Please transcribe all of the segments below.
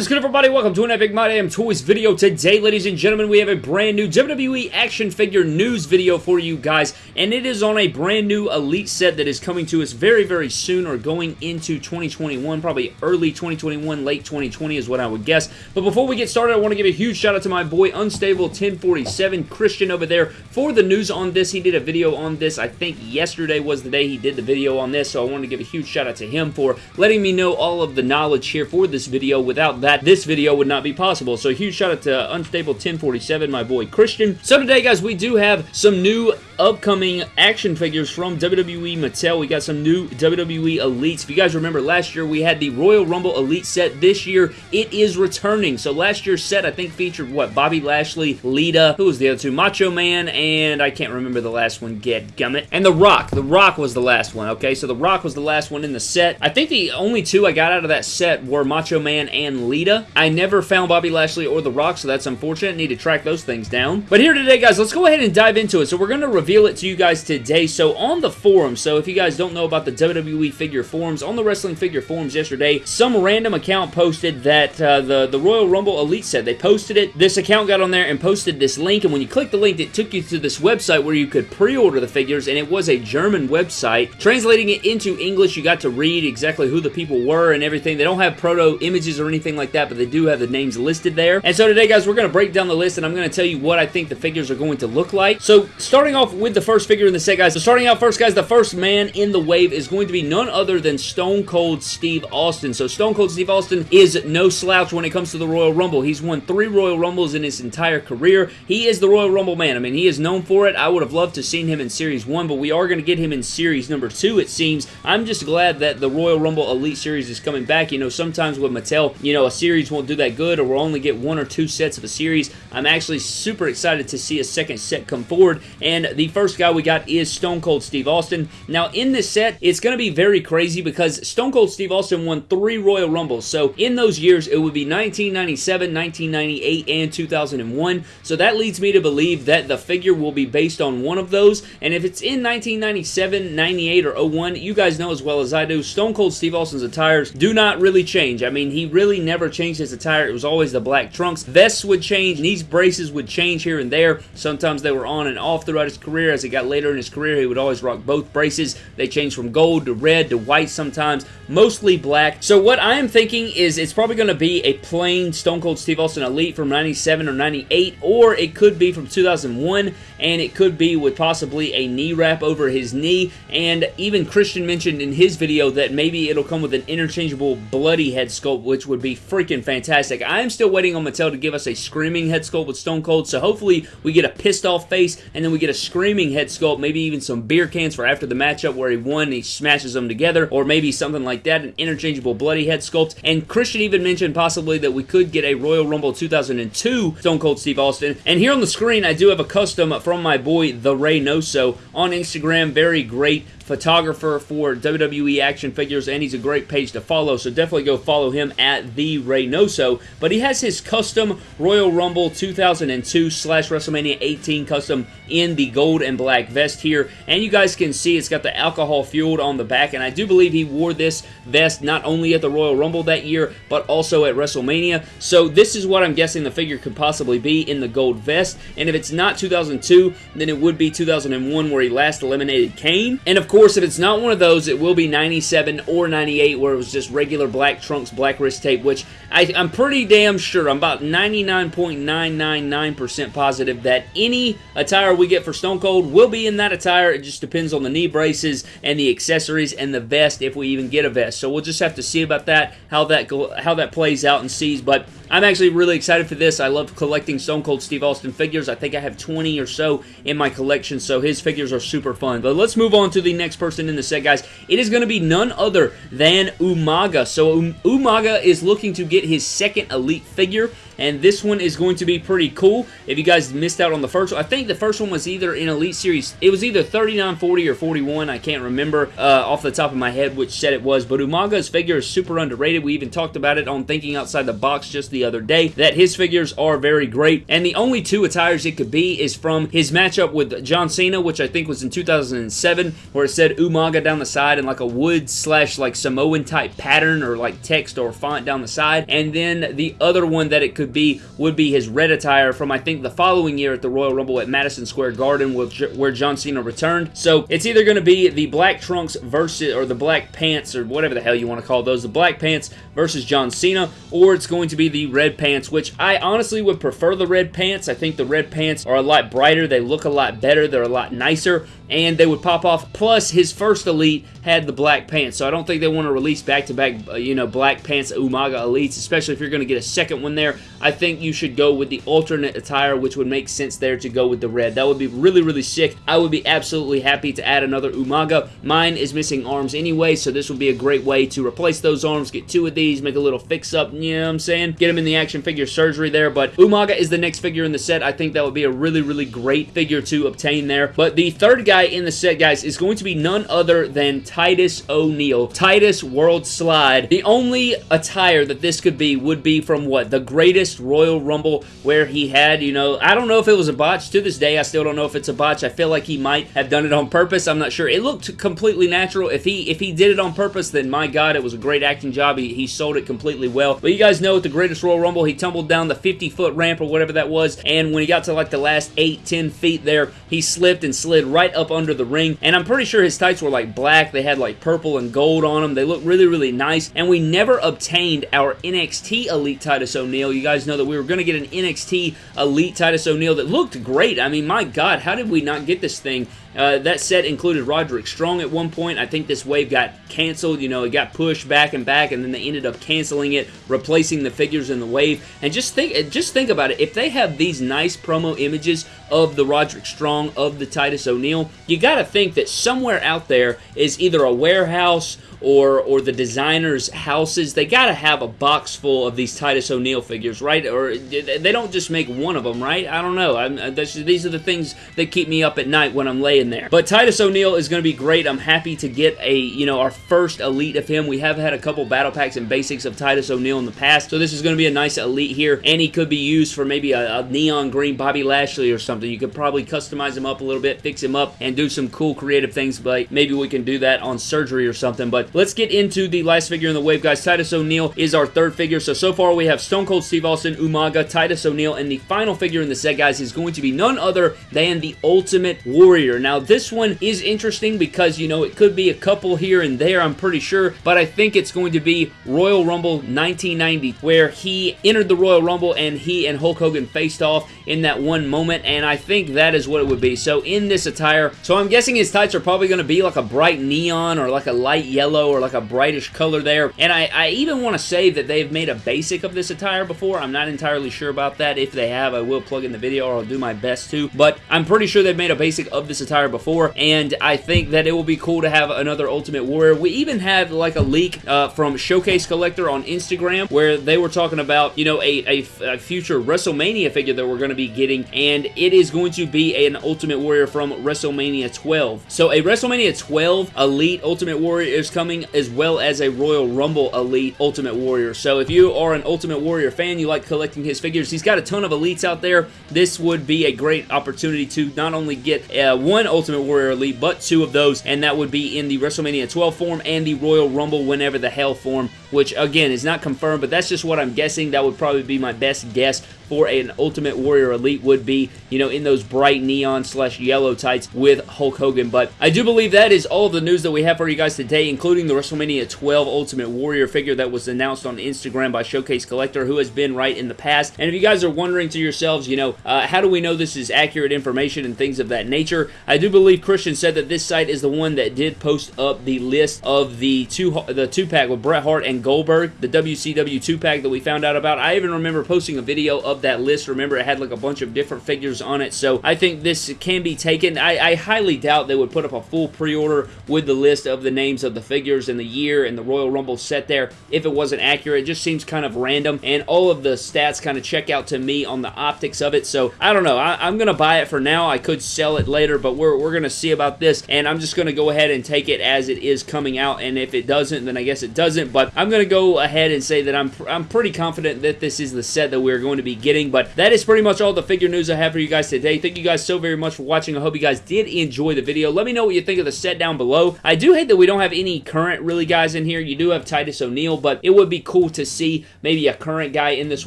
is good, everybody? Welcome to an Epic My Damn Toys video. Today, ladies and gentlemen, we have a brand new WWE action figure news video for you guys, and it is on a brand new Elite set that is coming to us very, very soon, or going into 2021, probably early 2021, late 2020 is what I would guess. But before we get started, I want to give a huge shout out to my boy Unstable 1047 Christian over there for the news on this. He did a video on this. I think yesterday was the day he did the video on this, so I want to give a huge shout out to him for letting me know all of the knowledge here for this video Without that, this video would not be possible. So huge shout out to Unstable 1047, my boy Christian. So today, guys, we do have some new upcoming action figures from WWE Mattel. We got some new WWE Elites. If you guys remember, last year we had the Royal Rumble Elite set. This year, it is returning. So last year's set, I think, featured, what, Bobby Lashley, Lita, who was the other two? Macho Man, and I can't remember the last one, get gummit. And The Rock. The Rock was the last one, okay? So The Rock was the last one in the set. I think the only two I got out of that set were Macho Man and Lita. I never found Bobby Lashley or The Rock, so that's unfortunate. Need to track those things down. But here today, guys, let's go ahead and dive into it. So we're going to reveal it to you guys today. So on the forum, so if you guys don't know about the WWE figure forums, on the Wrestling Figure forums yesterday, some random account posted that uh, the, the Royal Rumble Elite set, they posted it. This account got on there and posted this link, and when you click the link, it took you to this website where you could pre-order the figures, and it was a German website. Translating it into English, you got to read exactly who the people were and everything. They don't have proto images or anything like that, but they do have the names listed there. And so today, guys, we're going to break down the list, and I'm going to tell you what I think the figures are going to look like. So starting off with the first figure in the set, guys. So starting out first, guys, the first man in the wave is going to be none other than Stone Cold Steve Austin. So Stone Cold Steve Austin is no slouch when it comes to the Royal Rumble. He's won three Royal Rumbles in his entire career. He is the Royal Rumble man. I mean, he is known for it. I would have loved to seen him in Series 1, but we are going to get him in Series number 2, it seems. I'm just glad that the Royal Rumble Elite Series is coming back. You know, sometimes with Mattel, you know, a series won't do that good or we'll only get one or two sets of a series. I'm actually super excited to see a second set come forward, and the first guy we got is Stone Cold Steve Austin. Now, in this set, it's going to be very crazy because Stone Cold Steve Austin won three Royal Rumbles, so in those years, it would be 1997, 1998, and 2001, so that leads me to believe that the figure will be based on one of those, and if it's in 1997, 98, or 01, you guys know as well as I do, Stone Cold Steve Austin's attires do not really change. I mean, he really never changed his attire. It was always the black trunks. Vests would change. These braces would change here and there. Sometimes they were on and off throughout his career. As he got later in his career, he would always rock both braces. They changed from gold to red to white sometimes, mostly black. So what I am thinking is it's probably going to be a plain Stone Cold Steve Austin Elite from 97 or 98, or it could be from 2001, and it could be with possibly a knee wrap over his knee, and even Christian mentioned in his video that maybe it'll come with an interchangeable bloody head sculpt, which would be freaking fantastic. I am still waiting on Mattel to give us a screaming head sculpt with Stone Cold, so hopefully we get a pissed off face, and then we get a screaming head sculpt, maybe even some beer cans for after the matchup where he won and he smashes them together, or maybe something like that, an interchangeable bloody head sculpt. And Christian even mentioned possibly that we could get a Royal Rumble 2002 Stone Cold Steve Austin. And here on the screen, I do have a custom from my boy, The Ray Reynoso, on Instagram. Very great photographer for WWE action figures, and he's a great page to follow, so definitely go follow him at The Reynoso. But he has his custom Royal Rumble 2002 slash WrestleMania 18 custom in the gold and black vest here, and you guys can see it's got the alcohol fueled on the back, and I do believe he wore this vest not only at the Royal Rumble that year, but also at WrestleMania, so this is what I'm guessing the figure could possibly be in the gold vest, and if it's not 2002, then it would be 2001 where he last eliminated Kane, and of course course, if it's not one of those, it will be 97 or 98 where it was just regular black trunks, black wrist tape, which I, am pretty damn sure, I'm about 99.999% positive that any attire we get for Stone Cold will be in that attire. It just depends on the knee braces and the accessories and the vest if we even get a vest. So we'll just have to see about that, how that, how that plays out and sees, but I'm actually really excited for this. I love collecting Stone Cold Steve Austin figures. I think I have 20 or so in my collection, so his figures are super fun. But let's move on to the next person in the set, guys. It is going to be none other than Umaga. So um, Umaga is looking to get his second Elite figure and this one is going to be pretty cool. If you guys missed out on the first one, I think the first one was either in Elite Series, it was either 3940 or 41, I can't remember uh, off the top of my head which set it was, but Umaga's figure is super underrated. We even talked about it on Thinking Outside the Box just the other day, that his figures are very great, and the only two attires it could be is from his matchup with John Cena, which I think was in 2007, where it said Umaga down the side in like a wood slash like Samoan type pattern or like text or font down the side, and then the other one that it could be would be his red attire from I think the following year at the Royal Rumble at Madison Square Garden where John Cena returned. So it's either going to be the black trunks versus, or the black pants, or whatever the hell you want to call those, the black pants versus John Cena, or it's going to be the red pants, which I honestly would prefer the red pants. I think the red pants are a lot brighter, they look a lot better, they're a lot nicer, and they would pop off. Plus, his first Elite had the black pants, so I don't think they want to release back-to-back, -back, uh, you know, black pants Umaga Elites, especially if you're going to get a second one there. I think you should go with the alternate attire, which would make sense there to go with the red. That would be really, really sick. I would be absolutely happy to add another Umaga. Mine is missing arms anyway, so this would be a great way to replace those arms, get two of these, make a little fix-up, you know what I'm saying? Get them in the action figure surgery there, but Umaga is the next figure in the set. I think that would be a really, really great figure to obtain there. But the third guy in the set, guys, is going to be none other than Titus O'Neil. Titus World Slide. The only attire that this could be would be from what? The greatest Royal Rumble where he had, you know, I don't know if it was a botch. To this day, I still don't know if it's a botch. I feel like he might have done it on purpose. I'm not sure. It looked completely natural. If he if he did it on purpose, then my God, it was a great acting job. He, he sold it completely well. But you guys know at the greatest Royal Rumble, he tumbled down the 50-foot ramp or whatever that was, and when he got to like the last 8, 10 feet there, he slipped and slid right up under the ring, and I'm pretty sure his tights were like black. They had like purple and gold on them. They looked really, really nice, and we never obtained our NXT Elite Titus O'Neil. You guys know that we were going to get an NXT Elite Titus O'Neil that looked great. I mean, my God, how did we not get this thing? Uh, that set included Roderick Strong at one point. I think this wave got canceled. You know, it got pushed back and back, and then they ended up canceling it, replacing the figures in the wave. And just think, just think about it. If they have these nice promo images of the Roderick Strong, of the Titus O'Neil, you got to think that somewhere out there is either a warehouse or or the designers' houses, they got to have a box full of these Titus O'Neil figures, right? Or they don't just make one of them, right? I don't know. Uh, these are the things that keep me up at night when I'm laying there. But Titus O'Neil is going to be great. I'm happy to get a, you know, our first elite of him. We have had a couple battle packs and basics of Titus O'Neil in the past, so this is going to be a nice elite here, and he could be used for maybe a, a neon green Bobby Lashley or something. You could probably customize him up a little bit, fix him up, and do some cool creative things, like maybe we can do that on surgery or something, but let's get into the last figure in the wave, guys. Titus O'Neil is our third figure. So, so far we have Stone Cold Steve Austin, Umaga, Titus O'Neil, and the final figure in the set, guys, is going to be none other than the Ultimate Warrior. Now, this one is interesting because, you know, it could be a couple here and there, I'm pretty sure, but I think it's going to be Royal Rumble 1990, where he entered the Royal Rumble and he and Hulk Hogan faced off in that one moment, and I think that is what it would be. So, in this attire, so I'm guessing his tights are probably going to be like a bright neon or like a light yellow or like a a brightish color there. And I, I even want to say that they've made a basic of this attire before. I'm not entirely sure about that. If they have, I will plug in the video or I'll do my best to. But I'm pretty sure they've made a basic of this attire before. And I think that it will be cool to have another Ultimate Warrior. We even had like a leak uh, from Showcase Collector on Instagram where they were talking about, you know, a, a, a future WrestleMania figure that we're going to be getting. And it is going to be an Ultimate Warrior from WrestleMania 12. So a WrestleMania 12 Elite Ultimate Warrior is coming as well as a Royal Rumble Elite Ultimate Warrior. So if you are an Ultimate Warrior fan, you like collecting his figures, he's got a ton of Elites out there. This would be a great opportunity to not only get uh, one Ultimate Warrior Elite, but two of those, and that would be in the WrestleMania 12 form and the Royal Rumble Whenever the Hell form, which again is not confirmed, but that's just what I'm guessing. That would probably be my best guess for an Ultimate Warrior Elite would be, you know, in those bright neon slash yellow tights with Hulk Hogan. But I do believe that is all of the news that we have for you guys today, including the WrestleMania 12 Ultimate Warrior figure that was announced on Instagram by Showcase Collector, who has been right in the past. And if you guys are wondering to yourselves, you know, uh, how do we know this is accurate information and things of that nature, I do believe Christian said that this site is the one that did post up the list of the two the two pack with Bret Hart and Goldberg, the WCW 2-pack that we found out about. I even remember posting a video of that list. Remember, it had like a bunch of different figures on it, so I think this can be taken. I, I highly doubt they would put up a full pre-order with the list of the names of the figures and the year and the Royal Rumble set there if it wasn't accurate. It just seems kind of random, and all of the stats kind of check out to me on the optics of it, so I don't know. I, am going to buy it for now. I could sell it later, but we're, we're going to see about this, and I'm just going to go ahead and take it as it is coming out, and if it doesn't, then I guess it doesn't, but I'm going to go ahead and say that I'm, I'm pretty confident that this is the set that we're going to be getting, but that is pretty much all the figure news I have for you guys today. Thank you guys so very much for watching. I hope you guys did enjoy the video. Let me know what you think of the set down below. I do hate that we don't have any current really guys in here. You do have Titus O'Neil, but it would be cool to see maybe a current guy in this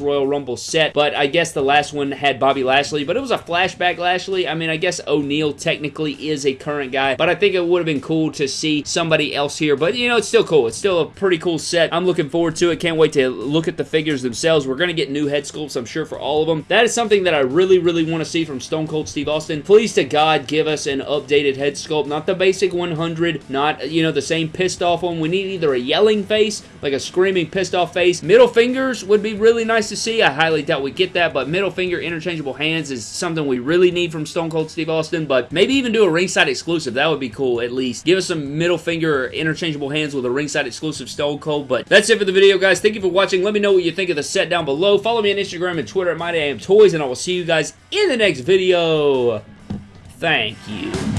Royal Rumble set, but I guess the last one had Bobby Lashley, but it was a flashback Lashley. I mean, I guess O'Neil technically is a current guy, but I think it would have been cool to see somebody else here, but you know, it's still cool. It's still a pretty cool set. I'm looking forward to it. Can't wait to look at the figures themselves. We're going to get new head sculpts, I'm sure, for all of them. That is something that I really, really want to see from Stone Cold Steve Austin. Please to God, give us an updated head sculpt, not the basic 100, not, you know, the same pissed off one. We need either a yelling face, like a screaming pissed off face. Middle fingers would be really nice to see. I highly doubt we get that, but middle finger interchangeable hands is something we really need from Stone Cold Steve Austin, but maybe even do a ringside exclusive. That would be cool, at least. Give us some middle finger interchangeable hands with a ringside exclusive Stone Cold, that's it for the video, guys. Thank you for watching. Let me know what you think of the set down below. Follow me on Instagram and Twitter at MyDamnToys, and I will see you guys in the next video. Thank you.